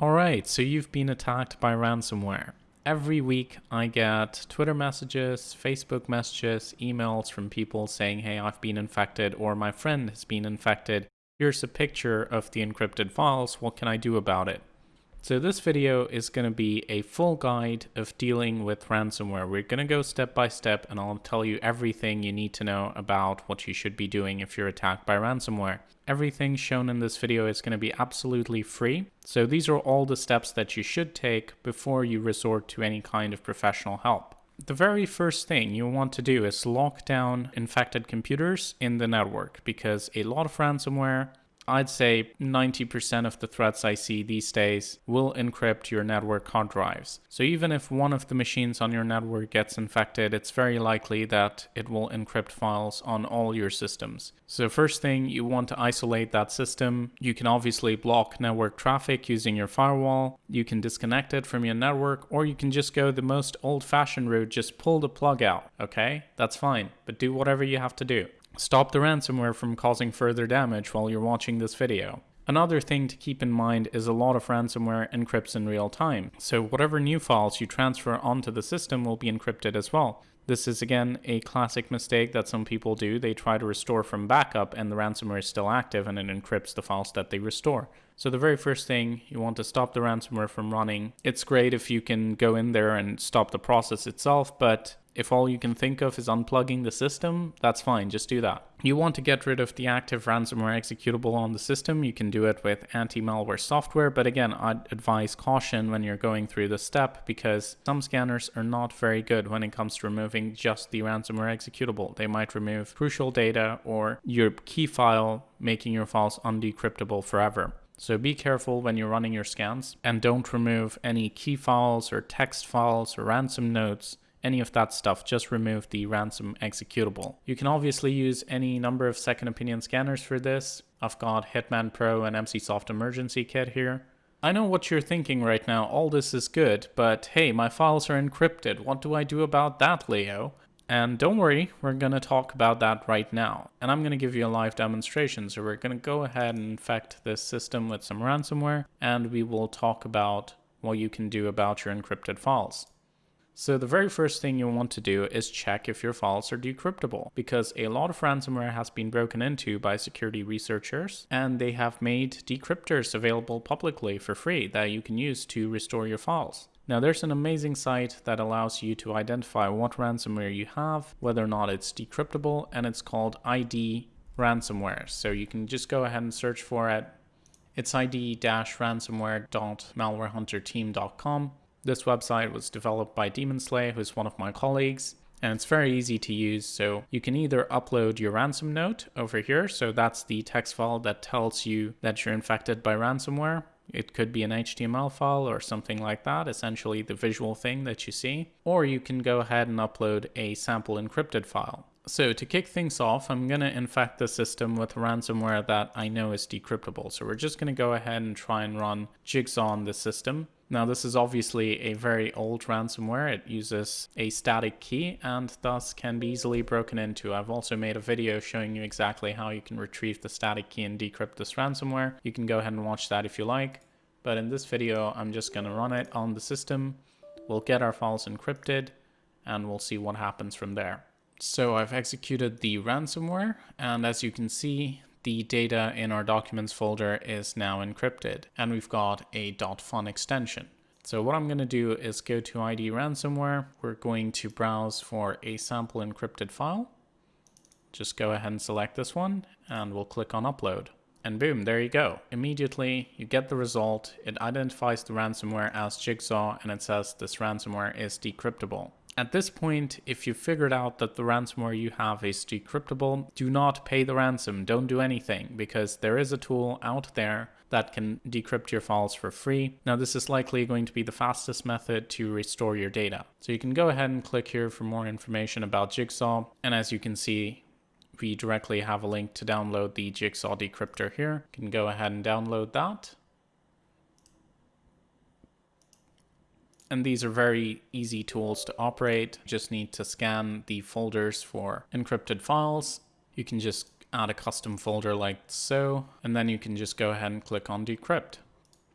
Alright, so you've been attacked by ransomware. Every week I get Twitter messages, Facebook messages, emails from people saying, hey, I've been infected or my friend has been infected. Here's a picture of the encrypted files. What can I do about it? So this video is going to be a full guide of dealing with ransomware. We're going to go step by step and I'll tell you everything you need to know about what you should be doing if you're attacked by ransomware. Everything shown in this video is going to be absolutely free. So these are all the steps that you should take before you resort to any kind of professional help. The very first thing you want to do is lock down infected computers in the network because a lot of ransomware I'd say 90% of the threats I see these days will encrypt your network hard drives. So even if one of the machines on your network gets infected, it's very likely that it will encrypt files on all your systems. So first thing, you want to isolate that system. You can obviously block network traffic using your firewall. You can disconnect it from your network, or you can just go the most old-fashioned route, just pull the plug out, okay? That's fine, but do whatever you have to do. Stop the ransomware from causing further damage while you're watching this video. Another thing to keep in mind is a lot of ransomware encrypts in real time, so whatever new files you transfer onto the system will be encrypted as well. This is again a classic mistake that some people do. They try to restore from backup and the ransomware is still active and it encrypts the files that they restore. So the very first thing you want to stop the ransomware from running. It's great if you can go in there and stop the process itself, but if all you can think of is unplugging the system, that's fine, just do that. You want to get rid of the active ransomware executable on the system, you can do it with anti-malware software, but again, I'd advise caution when you're going through this step because some scanners are not very good when it comes to removing just the ransomware executable. They might remove crucial data or your key file, making your files undecryptable forever. So be careful when you're running your scans and don't remove any key files or text files or ransom notes any of that stuff, just remove the ransom executable. You can obviously use any number of second opinion scanners for this. I've got Hitman Pro and Emsisoft Emergency Kit here. I know what you're thinking right now, all this is good, but hey, my files are encrypted, what do I do about that, Leo? And don't worry, we're going to talk about that right now. And I'm going to give you a live demonstration. So we're going to go ahead and infect this system with some ransomware, and we will talk about what you can do about your encrypted files. So the very first thing you want to do is check if your files are decryptable because a lot of ransomware has been broken into by security researchers and they have made decryptors available publicly for free that you can use to restore your files. Now there's an amazing site that allows you to identify what ransomware you have, whether or not it's decryptable, and it's called ID ransomware. So you can just go ahead and search for it. It's id-ransomware.malwarehunterteam.com this website was developed by Demonslay, who's one of my colleagues, and it's very easy to use. So you can either upload your ransom note over here. So that's the text file that tells you that you're infected by ransomware. It could be an HTML file or something like that, essentially the visual thing that you see. Or you can go ahead and upload a sample encrypted file. So to kick things off, I'm going to infect the system with ransomware that I know is decryptable. So we're just going to go ahead and try and run Jigsaw on the system. Now this is obviously a very old ransomware. It uses a static key and thus can be easily broken into. I've also made a video showing you exactly how you can retrieve the static key and decrypt this ransomware. You can go ahead and watch that if you like. But in this video, I'm just going to run it on the system. We'll get our files encrypted and we'll see what happens from there. So I've executed the ransomware and as you can see, the data in our documents folder is now encrypted and we've got a .fun extension. So what I'm going to do is go to ID ransomware. We're going to browse for a sample encrypted file. Just go ahead and select this one and we'll click on upload. And boom, there you go. Immediately you get the result. It identifies the ransomware as Jigsaw and it says this ransomware is decryptable. At this point, if you've figured out that the ransomware you have is decryptable, do not pay the ransom, don't do anything, because there is a tool out there that can decrypt your files for free. Now this is likely going to be the fastest method to restore your data. So you can go ahead and click here for more information about Jigsaw. And as you can see, we directly have a link to download the Jigsaw decryptor here. You can go ahead and download that. And these are very easy tools to operate. You Just need to scan the folders for encrypted files. You can just add a custom folder like so, and then you can just go ahead and click on decrypt.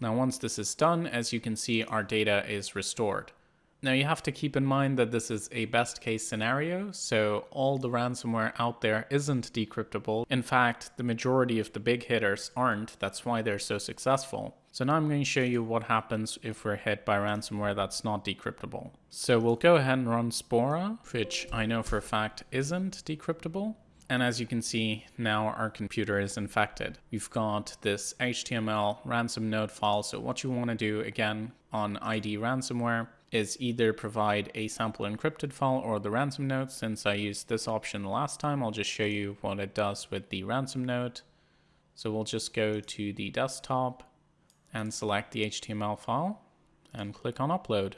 Now once this is done, as you can see, our data is restored. Now you have to keep in mind that this is a best case scenario, so all the ransomware out there isn't decryptable. In fact, the majority of the big hitters aren't, that's why they're so successful. So now I'm going to show you what happens if we're hit by ransomware that's not decryptable. So we'll go ahead and run Spora, which I know for a fact isn't decryptable. And as you can see, now our computer is infected. We've got this HTML ransom node file. So what you want to do again on ID ransomware is either provide a sample encrypted file or the ransom note. Since I used this option last time, I'll just show you what it does with the ransom note. So we'll just go to the desktop and select the HTML file and click on upload.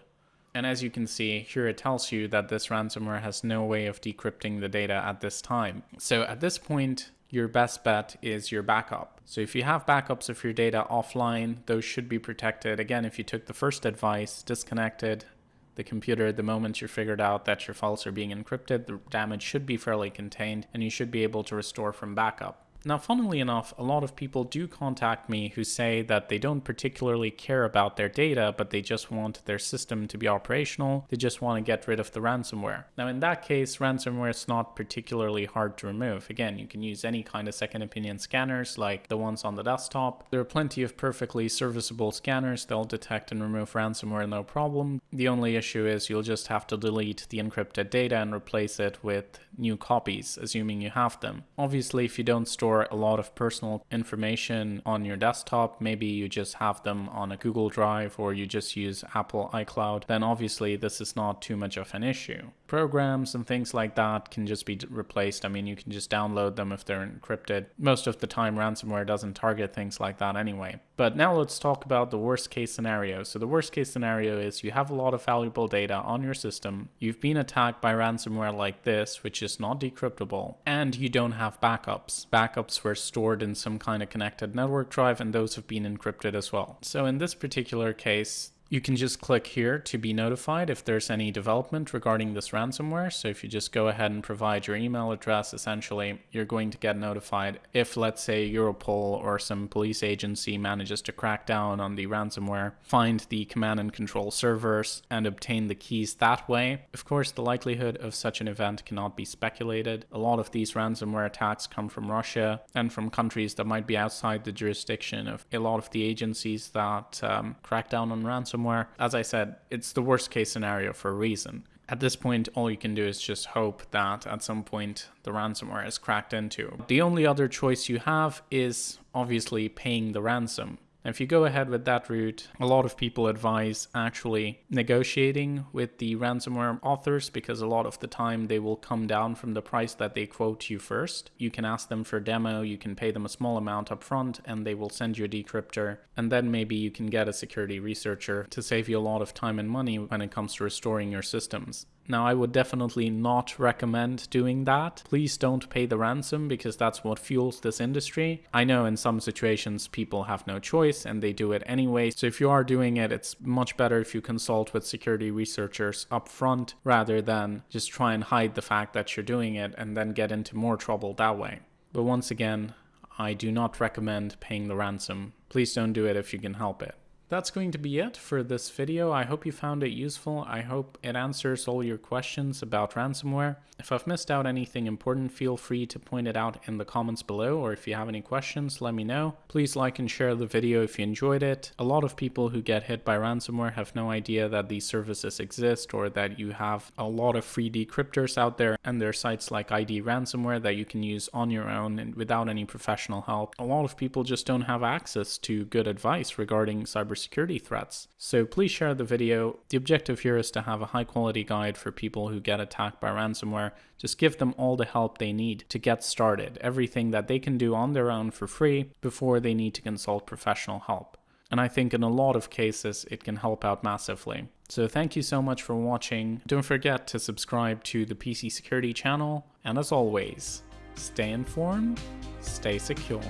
And as you can see, here it tells you that this ransomware has no way of decrypting the data at this time. So at this point, your best bet is your backup. So if you have backups of your data offline, those should be protected. Again, if you took the first advice, disconnected the computer the moment you figured out that your files are being encrypted, the damage should be fairly contained and you should be able to restore from backup. Now, funnily enough, a lot of people do contact me who say that they don't particularly care about their data, but they just want their system to be operational. They just want to get rid of the ransomware. Now, in that case, ransomware is not particularly hard to remove. Again, you can use any kind of second opinion scanners like the ones on the desktop. There are plenty of perfectly serviceable scanners. They'll detect and remove ransomware no problem. The only issue is you'll just have to delete the encrypted data and replace it with new copies, assuming you have them. Obviously, if you don't store store a lot of personal information on your desktop, maybe you just have them on a Google Drive or you just use Apple iCloud, then obviously this is not too much of an issue. Programs and things like that can just be replaced. I mean, you can just download them if they're encrypted. Most of the time, ransomware doesn't target things like that anyway. But now let's talk about the worst case scenario. So the worst case scenario is you have a lot of valuable data on your system, you've been attacked by ransomware like this, which is not decryptable, and you don't have backups. Backups were stored in some kind of connected network drive and those have been encrypted as well. So in this particular case, you can just click here to be notified if there's any development regarding this ransomware. So if you just go ahead and provide your email address, essentially, you're going to get notified if, let's say, Europol or some police agency manages to crack down on the ransomware, find the command and control servers, and obtain the keys that way. Of course, the likelihood of such an event cannot be speculated. A lot of these ransomware attacks come from Russia and from countries that might be outside the jurisdiction of a lot of the agencies that um, crack down on ransomware somewhere. As I said, it's the worst case scenario for a reason. At this point, all you can do is just hope that at some point the ransomware is cracked into. The only other choice you have is obviously paying the ransom. If you go ahead with that route, a lot of people advise actually negotiating with the ransomware authors because a lot of the time they will come down from the price that they quote you first. You can ask them for demo, you can pay them a small amount up front and they will send you a decryptor and then maybe you can get a security researcher to save you a lot of time and money when it comes to restoring your systems. Now, I would definitely not recommend doing that. Please don't pay the ransom because that's what fuels this industry. I know in some situations people have no choice and they do it anyway. So if you are doing it, it's much better if you consult with security researchers up front rather than just try and hide the fact that you're doing it and then get into more trouble that way. But once again, I do not recommend paying the ransom. Please don't do it if you can help it. That's going to be it for this video. I hope you found it useful. I hope it answers all your questions about ransomware. If I've missed out anything important, feel free to point it out in the comments below, or if you have any questions, let me know. Please like and share the video if you enjoyed it. A lot of people who get hit by ransomware have no idea that these services exist or that you have a lot of free decryptors out there, and there are sites like ID Ransomware that you can use on your own and without any professional help. A lot of people just don't have access to good advice regarding cybersecurity threats. So please share the video. The objective here is to have a high quality guide for people who get attacked by ransomware just give them all the help they need to get started, everything that they can do on their own for free before they need to consult professional help. And I think in a lot of cases, it can help out massively. So thank you so much for watching. Don't forget to subscribe to the PC Security channel. And as always, stay informed, stay secure.